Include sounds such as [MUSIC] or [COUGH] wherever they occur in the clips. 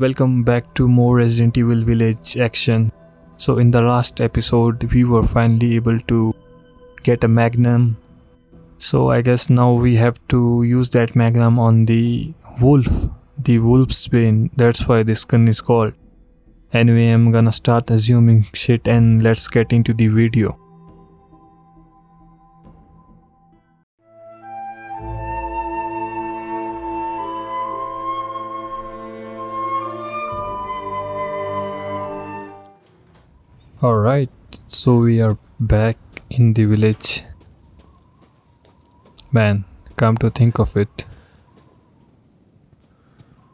welcome back to more Resident Evil Village action. So in the last episode, we were finally able to get a magnum. So I guess now we have to use that magnum on the wolf, the wolf's bane. That's why this gun is called. Anyway, I'm gonna start assuming shit and let's get into the video. Alright, so we are back in the village. Man, come to think of it.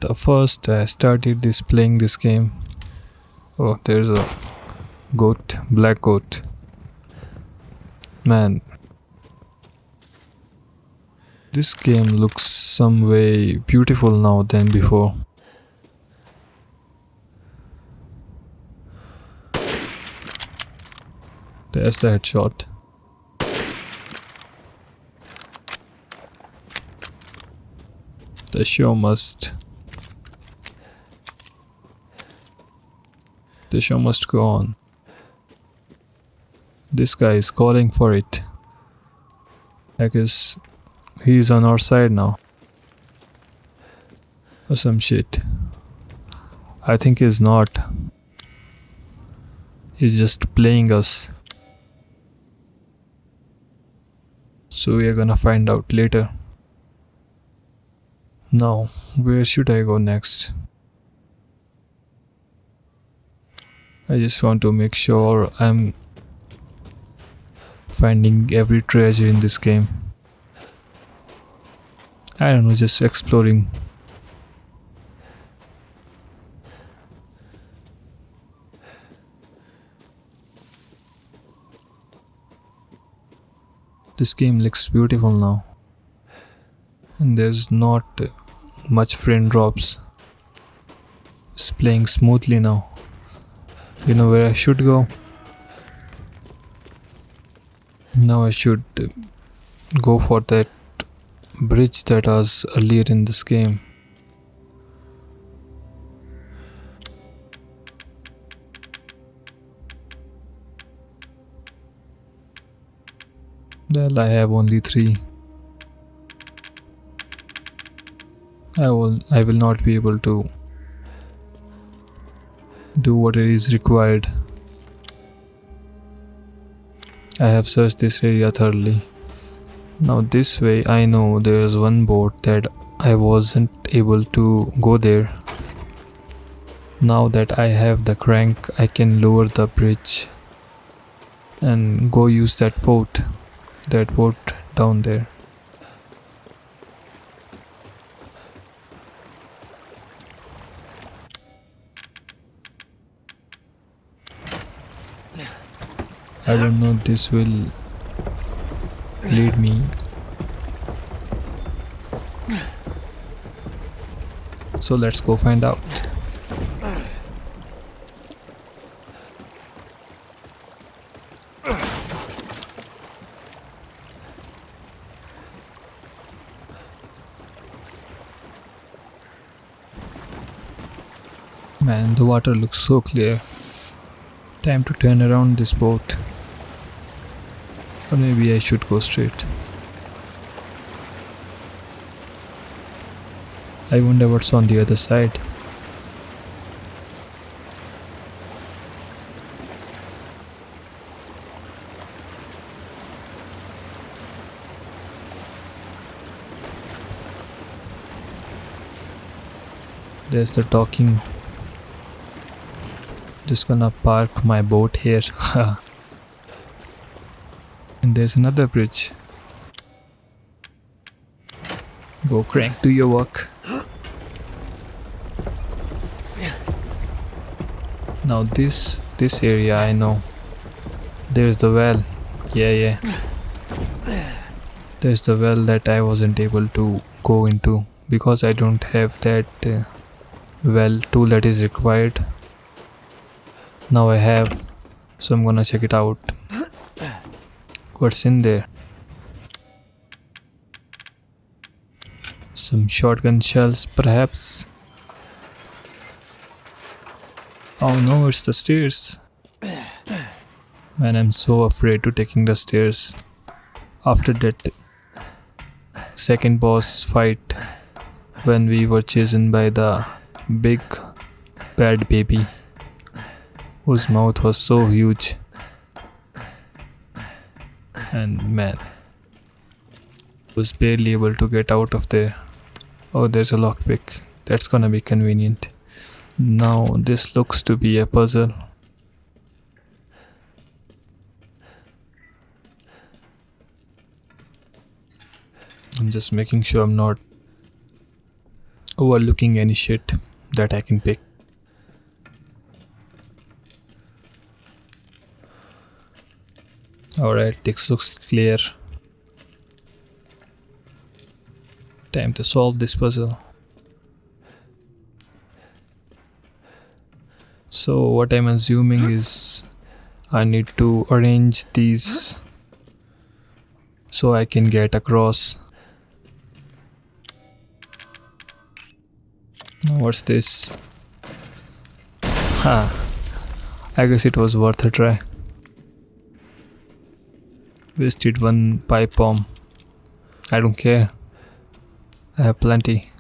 The first I started this playing this game. Oh, there's a goat, black goat. Man, this game looks some way beautiful now than before. There's the headshot. The er show must. The er show must go on. This guy is calling for it. I guess he's on our side now. Or some shit. I think he's not. He's just playing us. So we are gonna find out later. Now, where should I go next? I just want to make sure I'm finding every treasure in this game. I don't know, just exploring. This game looks beautiful now. And there's not much frame drops. It's playing smoothly now. You know where I should go? Now I should go for that bridge that was earlier in this game. Well, I have only three. I will I will not be able to do what is required. I have searched this area thoroughly. Now this way I know there is one boat that I wasn't able to go there. Now that I have the crank I can lower the bridge and go use that boat that boat down there. I don't know this will lead me so let's go find out Man, the water looks so clear. Time to turn around this boat. Or maybe I should go straight. I wonder what's on the other side. There's the docking just gonna park my boat here. [LAUGHS] And there's another bridge. Go crank do your work. Now this this area I know. There's the well. Yeah yeah. There's the well that I wasn't able to go into because I don't have that uh, well tool that is required now I have so I'm gonna check it out what's in there some shotgun shells perhaps Oh no, it's the stairs. Man, I'm so afraid to taking the stairs. After that second boss fight when we were chasing by the big bad baby whose mouth was so huge and man was barely able to get out of there. Oh there's a lockpick. That's gonna be convenient. Now this looks to be a puzzle. I'm just making sure I'm not overlooking any shit that I can pick Alright, this looks clear. Time to solve this puzzle. So what I'm assuming is I need to arrange these so I can get across. What's this? Ha! I guess it was worth a try. Wasted one pipe bomb. I don't care. I have plenty.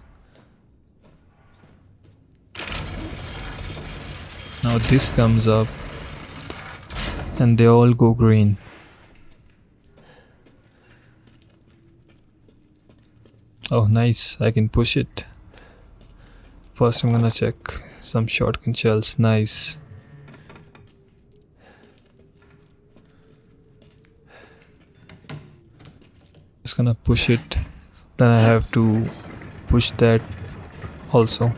Now this comes up and they all go green. Oh nice, I can push it. First I'm gonna check some shotgun shells, nice. Just gonna push it. Then I have to push that also.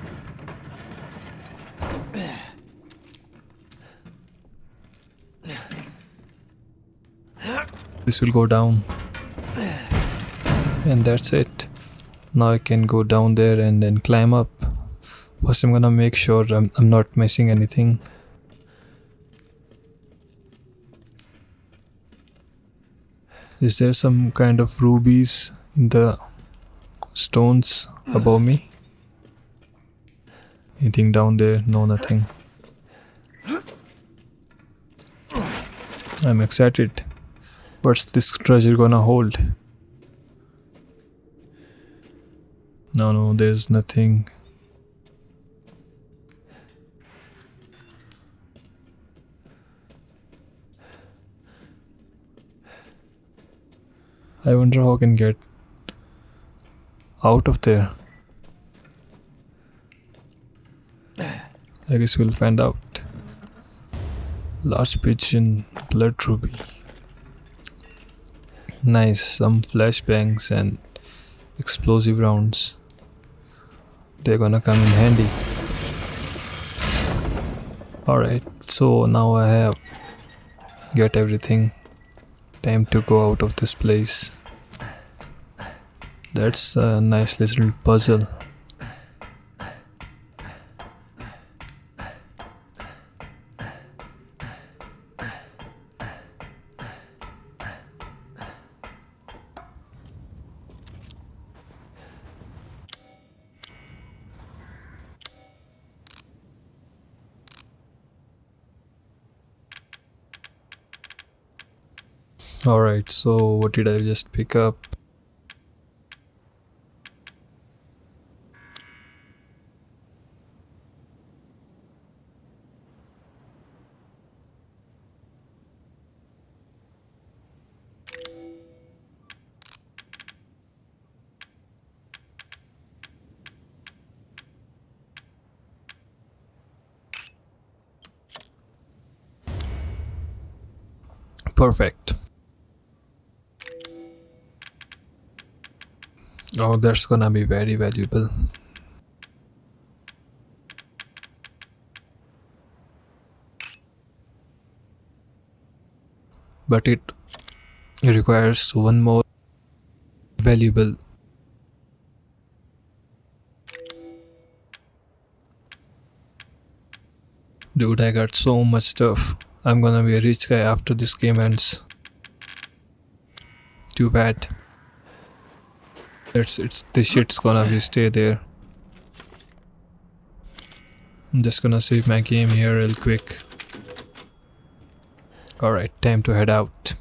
This will go down. And that's it. Now I can go down there and then climb up. First I'm gonna make sure I'm, I'm not missing anything Is there some kind of rubies in the stones above me? Anything down there? No, nothing. I'm excited. What's this treasure gonna hold? No, no, there's nothing. I wonder how I can get out of there. I guess we'll find out. Large pigeon, blood ruby. Nice, some flashbangs and explosive rounds. They're gonna come in handy. Alright, so now I have get everything. Time to go out of this place. That's a nice little puzzle. Alright, so what did I just pick up? Perfect. Oh, that's gonna be very valuable. But it requires one more valuable Dude, I got so much stuff. I'm gonna be a rich guy after this game ends. Too bad. It's it's the shit's gonna be stay there. I'm just gonna save my game here real quick. Alright, time to head out.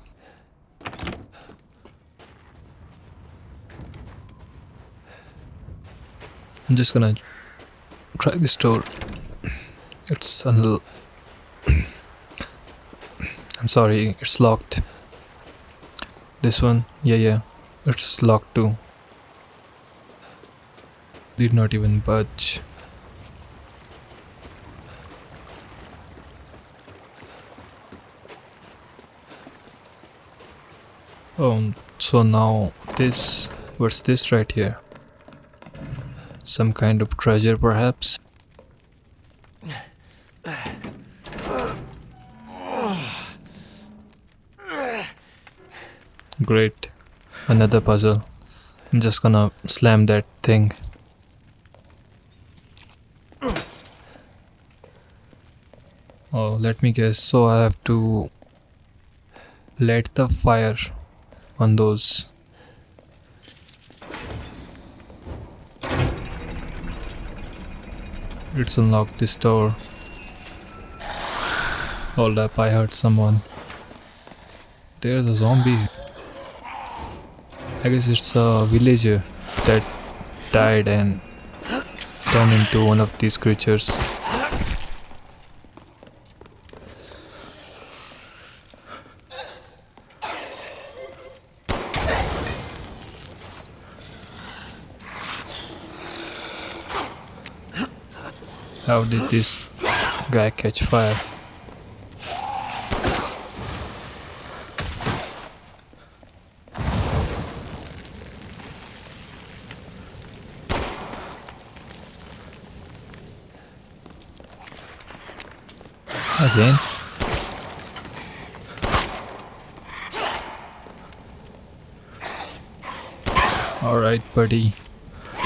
I'm just gonna try this door. It's unl- [COUGHS] I'm sorry, it's locked. This one, yeah, yeah, it's locked too. Did not even budge. Oh, so now this, what's this right here? Some kind of treasure perhaps? Great. Another puzzle. I'm just gonna slam that thing. Oh, let me guess. So I have to light the fire on those. Let's unlock this door. Hold up, I heard someone. There's a zombie. I guess it's a villager that died and turned into one of these creatures. How did this guy catch fire? Again? Alright, buddy.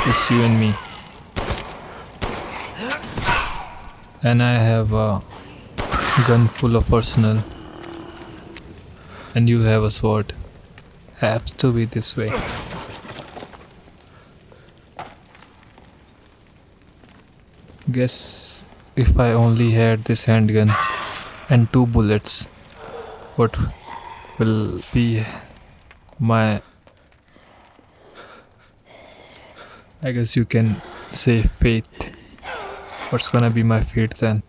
It's you and me. And I have a gun full of arsenal. And you have a sword. Has to be this way. Guess if I only had this handgun and two bullets, what will be my. I guess you can say fate. What's gonna be my fate then?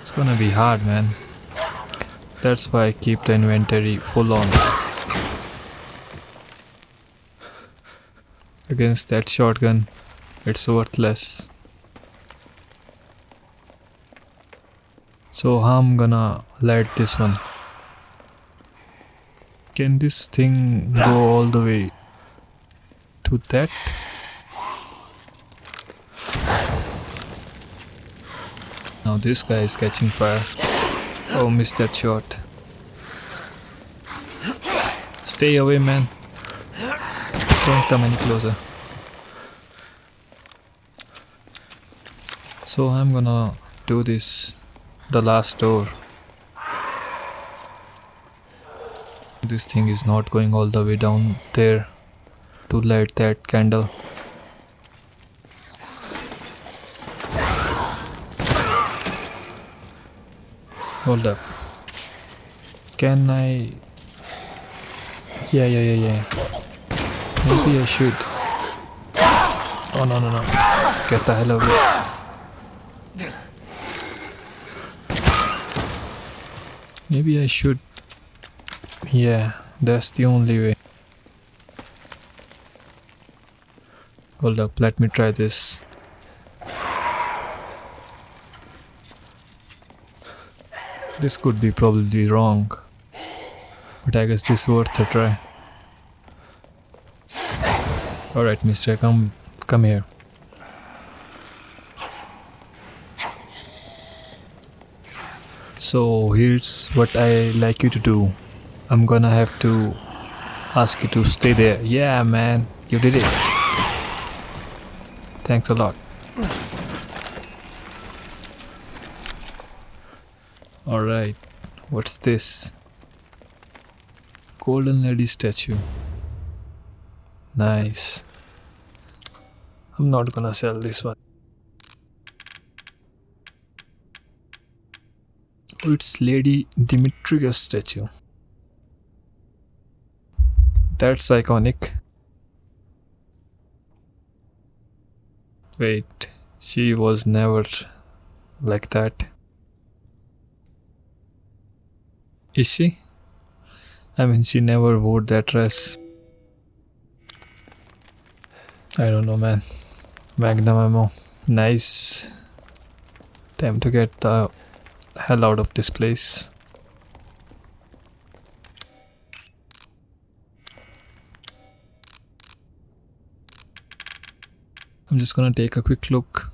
It's gonna be hard, man. That's why I keep the inventory full on. Against that shotgun, it's worthless. So I'm gonna light this one. Can this thing go all the way to that? Now this guy is catching fire. Oh, missed that shot. Stay away, man. Don't come any closer. So I'm gonna do this, the last door. This thing is not going all the way down there to light that candle. Hold up. Can I? Yeah, yeah, yeah, yeah. Maybe I should. Oh no, no, no. Get the hell away. Maybe I should. Yeah, that's the only way. Hold up, let me try this. This could be probably wrong, but I guess this is worth a try. Alright, mister, come, come here. So here's what I like you to do. I'm gonna have to ask you to stay there. Yeah, man, you did it. Thanks a lot. Alright, what's this? Golden Lady statue. Nice. I'm not gonna sell this one. Oh, it's Lady Dimitrescu statue. That's iconic. Wait, she was never like that. Is she? I mean, she never wore that dress. I don't know, man. Magnum ammo. Nice. Time to get the hell out of this place. I'm just gonna take a quick look.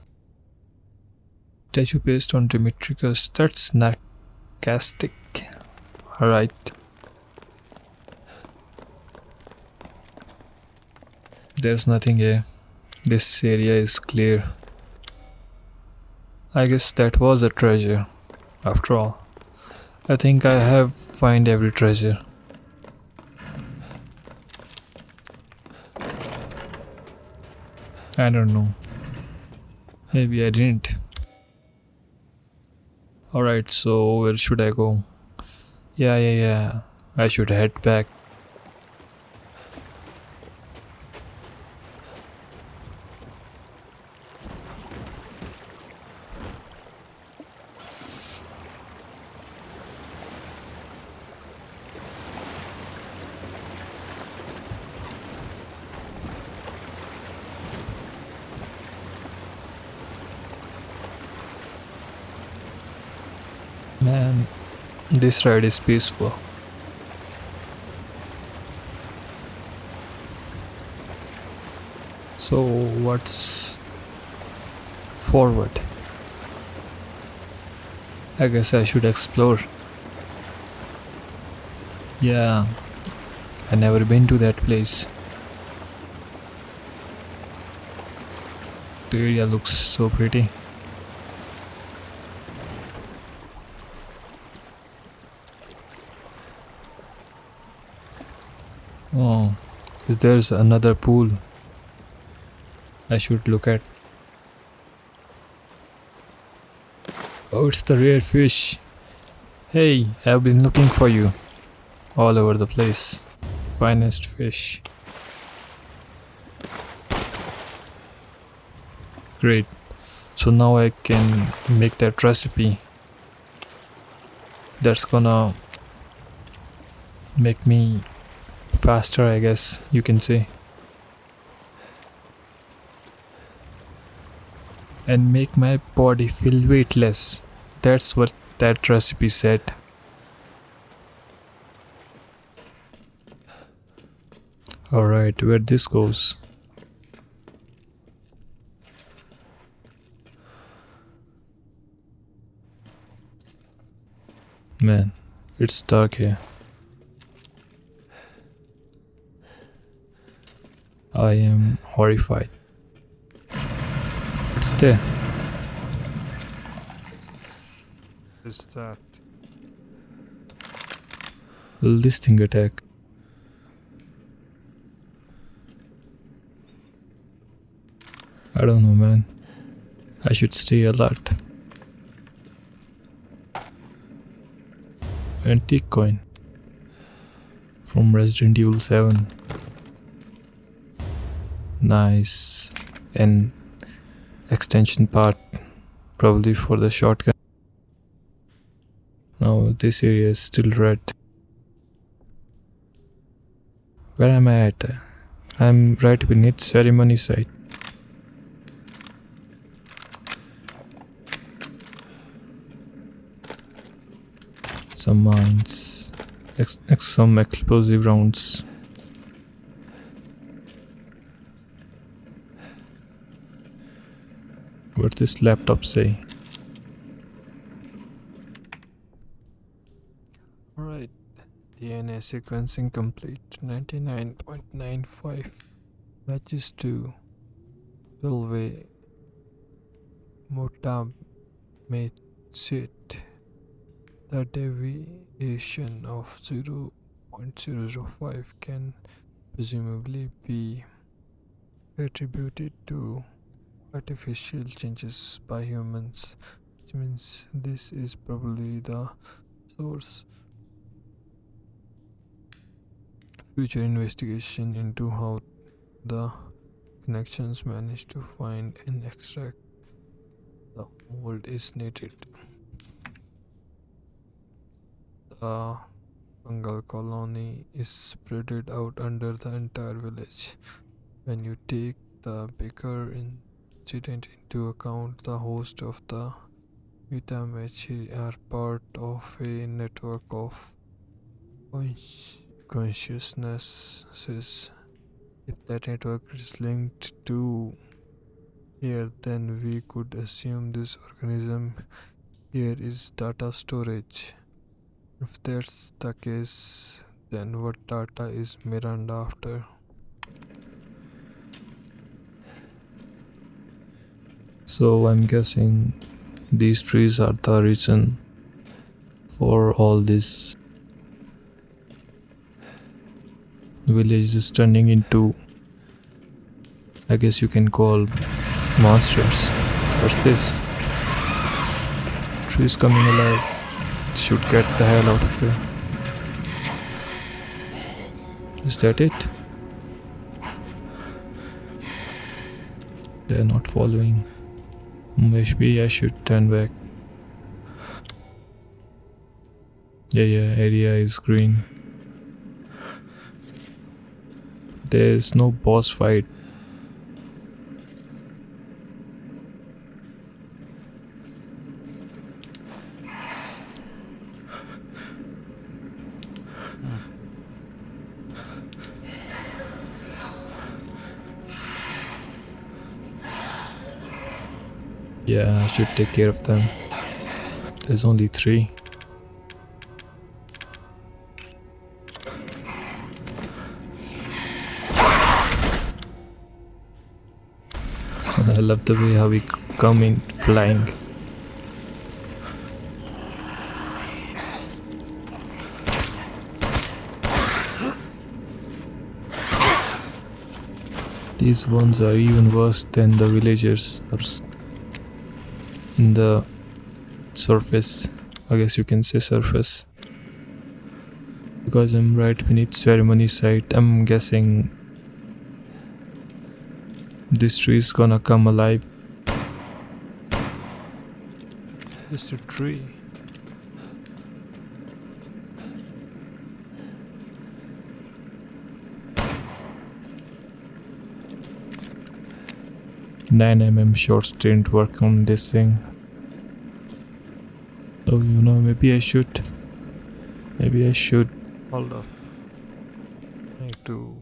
Statue paste on Dimitrescu. That's sarcastic. Alright. There's nothing here. This area is clear. I guess that was a treasure. After all. I think I have find every treasure. I don't know. Maybe I didn't. Alright, so where should I go? Yeah, yeah, yeah. I should head back. Man, this ride is peaceful. So, what's forward? I guess I should explore. Yeah, I never been to that place. The area looks so pretty. Oh, is there's another pool I should look at? Oh, it's the rare fish. Hey, I've been looking for you all over the place. Finest fish. Great. So now I can make that recipe. That's gonna make me faster I guess you can say. And make my body feel weightless. That's what that recipe said. Alright where this goes. Man it's dark here I am horrified. It's there. Is that? Will this thing attack? I don't know man. I should stay alert. Antique coin from Resident Evil 7 nice and extension part probably for the shotgun. Now this area is still red. Where am I at? I'm right beneath ceremony site. Some mines ex some explosive rounds what this laptop say. Alright DNA sequencing complete 99.95 matches to Pilve Motamecit the deviation of 0.005 can presumably be attributed to artificial changes by humans which means this is probably the source. Future investigation into how the connections managed to find and extract the mold is needed. The fungal colony is spread out under the entire village. When you take the bigger into account the host of the Utamachi are part of a network of consciousnesses. If that network is linked to here, then we could assume this organism here is data storage. If that's the case, then what data is Miranda after? So I'm guessing these trees are the reason for all this village is turning into I guess you can call monsters. What's this? Trees coming alive. Should get the hell out of here. Is that it? They're not following. Maybe I should turn back. Yeah, yeah, area is green. There's no boss fight. Yeah, I take care of them. There's only three. I love the way how we come in flying. These ones are even worse than the villagers in the surface. I guess you can say surface. Because I'm right beneath ceremony site, I'm guessing this tree is gonna come alive. Just a tree. Nine mm shorts didn't work on this thing. So you know maybe I should maybe I should hold up. I need to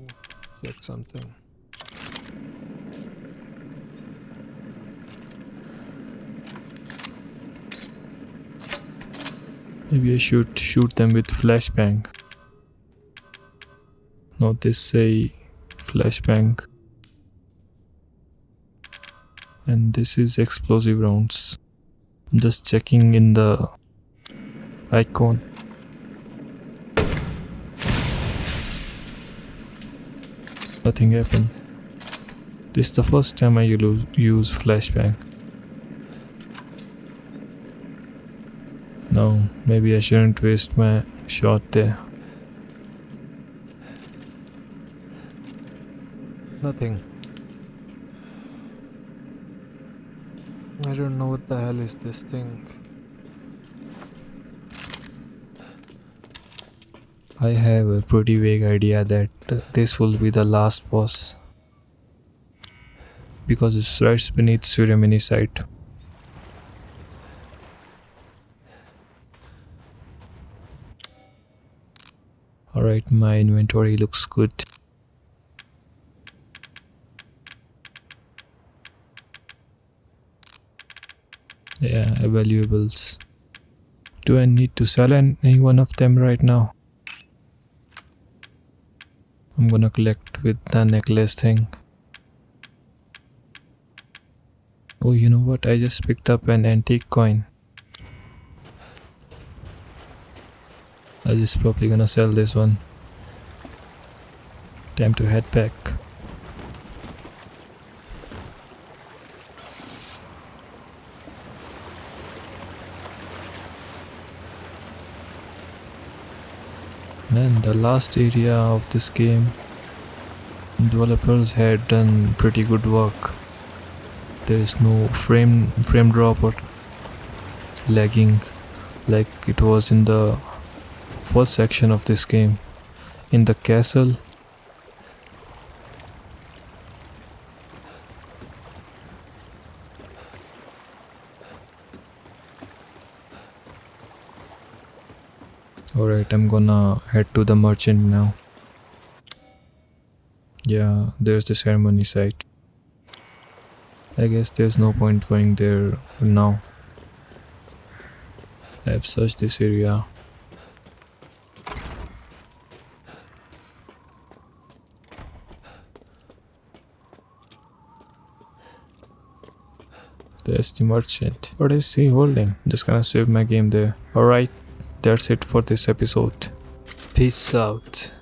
check something. Maybe I should shoot them with flashbang. Not this say flashbang. And this is explosive rounds. I'm just checking in the icon. Nothing happened. This is the first time I use flashbang. No, maybe I shouldn't waste my shot there. Nothing. I don't know what the hell is this thing. I have a pretty vague idea that uh, this will be the last boss because it's right beneath ceremony site. Alright, my inventory looks good. Yeah, valuables. Do I need to sell any one of them right now? I'm gonna collect with the necklace thing. Oh, you know what? I just picked up an antique coin. I just probably gonna sell this one. Time to head back. Man, the last area of this game, developers had done pretty good work. There is no frame frame drop or lagging like it was in the first section of this game. In the castle, Alright, I'm gonna head to the merchant now. Yeah, there's the ceremony site. I guess there's no point going there now. I've searched this area. There's the merchant. What is he holding? Just gonna save my game there. Alright, that's it for this episode. Peace out.